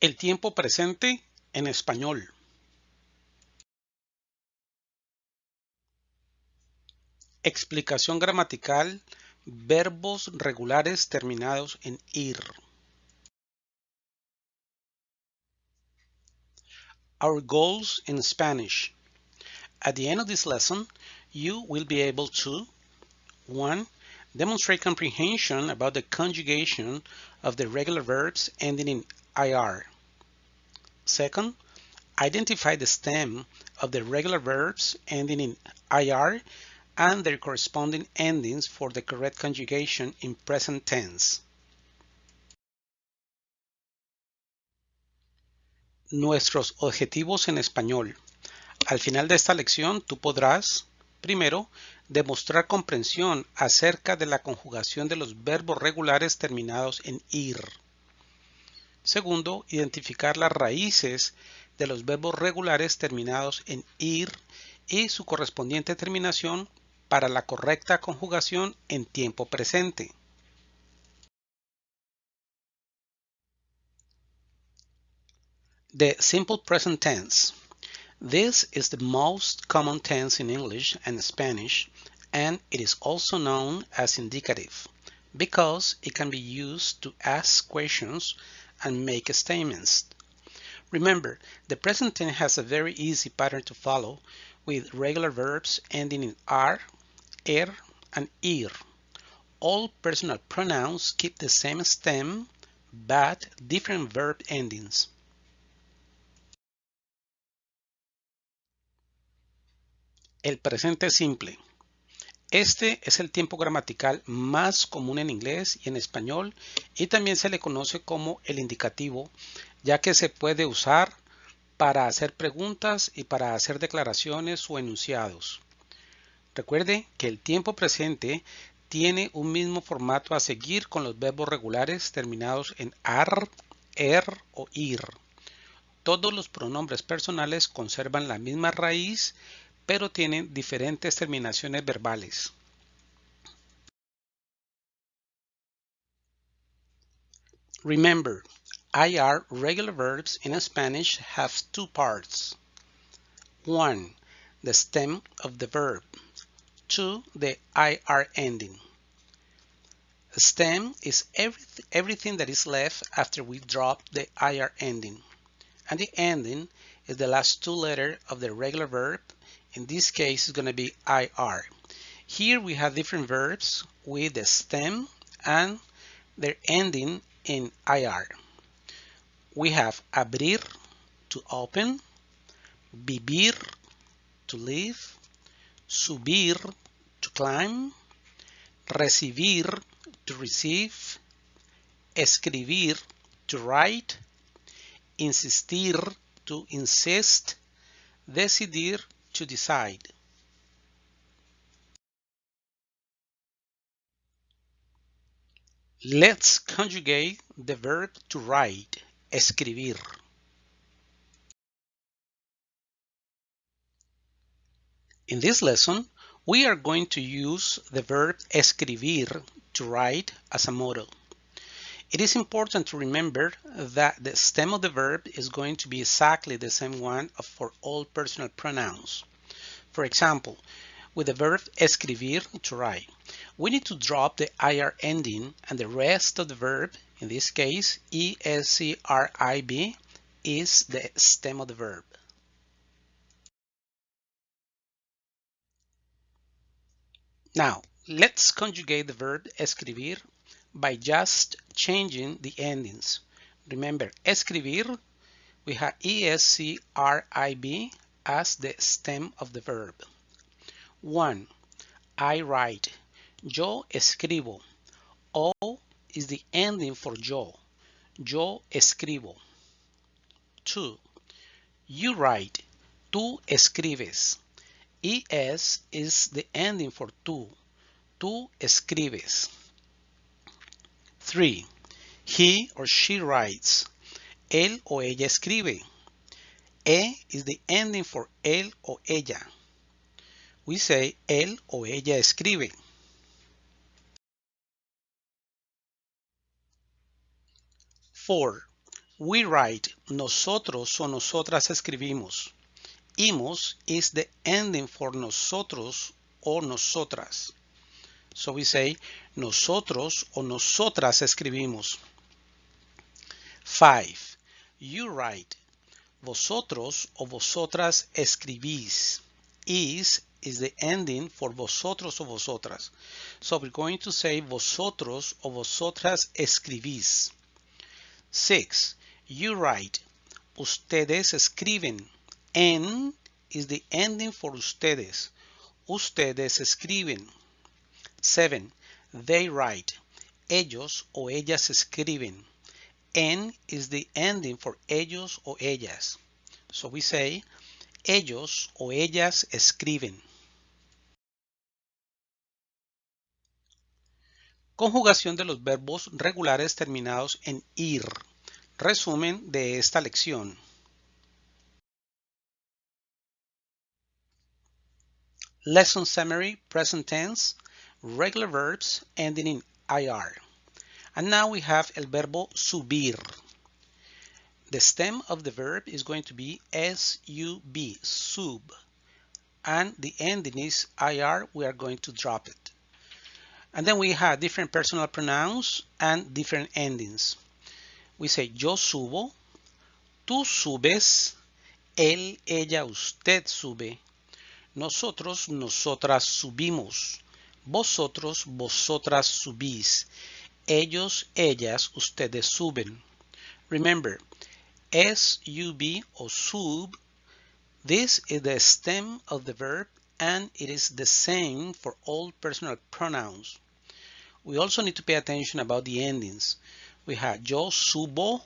El tiempo presente en español. Explicación gramatical. Verbos regulares terminados en ir. Our goals in Spanish. At the end of this lesson, you will be able to 1. Demonstrate comprehension about the conjugation of the regular verbs ending in IR. Second, identify the stem of the regular verbs ending in IR and their corresponding endings for the correct conjugation in present tense. Nuestros objetivos en español. Al final de esta lección tú podrás, primero, demostrar comprensión acerca de la conjugación de los verbos regulares terminados en IR. Segundo, identificar las raíces de los verbos regulares terminados en ir y su correspondiente terminación para la correcta conjugación en tiempo presente. The simple present tense. This is the most common tense in English and Spanish, and it is also known as indicative because it can be used to ask questions and make statements. Remember, the present tense has a very easy pattern to follow with regular verbs ending in r, er, and ir. All personal pronouns keep the same stem, but different verb endings. El presente simple. Este es el tiempo gramatical más común en inglés y en español y también se le conoce como el indicativo, ya que se puede usar para hacer preguntas y para hacer declaraciones o enunciados. Recuerde que el tiempo presente tiene un mismo formato a seguir con los verbos regulares terminados en ar, er o ir. Todos los pronombres personales conservan la misma raíz pero tienen diferentes terminaciones verbales. Remember, IR regular verbs in Spanish have two parts. One, the stem of the verb. Two, the IR ending. The stem is everything that is left after we drop the IR ending. And the ending is the last two letters of the regular verb in this case, it's going to be IR. Here we have different verbs with the stem and their ending in IR. We have abrir, to open, vivir, to live, subir, to climb, recibir, to receive, escribir, to write, insistir, to insist, decidir, to decide. Let's conjugate the verb to write, escribir. In this lesson, we are going to use the verb escribir to write as a model. It is important to remember that the stem of the verb is going to be exactly the same one for all personal pronouns. For example, with the verb escribir, to write, we need to drop the IR ending and the rest of the verb, in this case, ESCRIB, is the stem of the verb. Now, let's conjugate the verb escribir by just changing the endings. Remember, escribir, we have ESCRIB as the stem of the verb. 1. I write. Yo escribo. O is the ending for yo. Yo escribo. 2. You write. Tú escribes. ES is the ending for tú. Tú escribes. 3. He or she writes. Él o ella escribe. E is the ending for él o ella. We say él o ella escribe. Four. We write. Nosotros o nosotras escribimos. Imos is the ending for nosotros o nosotras. So we say nosotros o nosotras escribimos. 5. You write. Vosotros o vosotras escribís. Is is the ending for vosotros o vosotras. So we're going to say vosotros o vosotras escribís. 6. You write. Ustedes escriben. En is the ending for ustedes. Ustedes escriben. 7. They write. Ellos o ellas escriben. En is the ending for ellos o ellas. So we say, ellos o ellas escriben. Conjugación de los verbos regulares terminados en ir. Resumen de esta lección. Lesson summary, present tense, regular verbs ending in IR. And now we have el verbo subir. The stem of the verb is going to be S-U-B, sub. And the ending is IR, we are going to drop it. And then we have different personal pronouns and different endings. We say yo subo, tú subes, él, ella, usted sube, nosotros, nosotras subimos, vosotros, vosotras subís, ellos, ellas, ustedes suben. Remember, S-U-B or sub, this is the stem of the verb and it is the same for all personal pronouns. We also need to pay attention about the endings. We have yo subo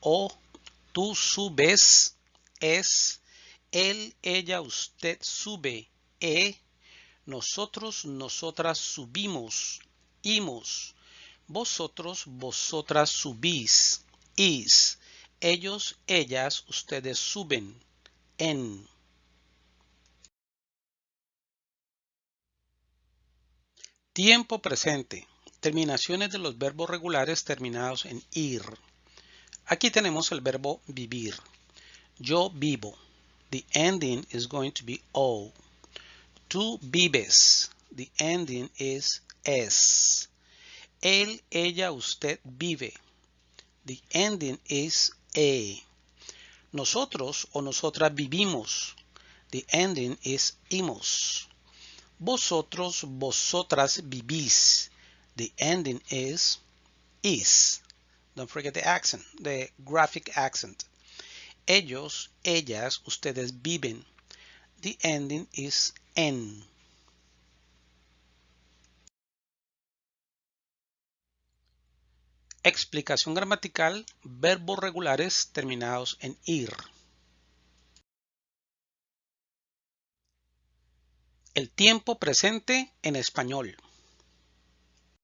o tú subes, es, él, ella, usted sube, e, nosotros, nosotras subimos, imos, vosotros, vosotras subís, is, ellos, ellas, ustedes suben, en. Tiempo presente. Terminaciones de los verbos regulares terminados en ir. Aquí tenemos el verbo vivir. Yo vivo. The ending is going to be O. Tú vives. The ending is S. Él, ella, usted vive. The ending is A. Nosotros o nosotras vivimos. The ending is imos. Vosotros, vosotras vivís. The ending is is. Don't forget the accent, the graphic accent. Ellos, ellas, ustedes viven. The ending is en. Explicación gramatical, verbos regulares terminados en ir. El tiempo presente en español.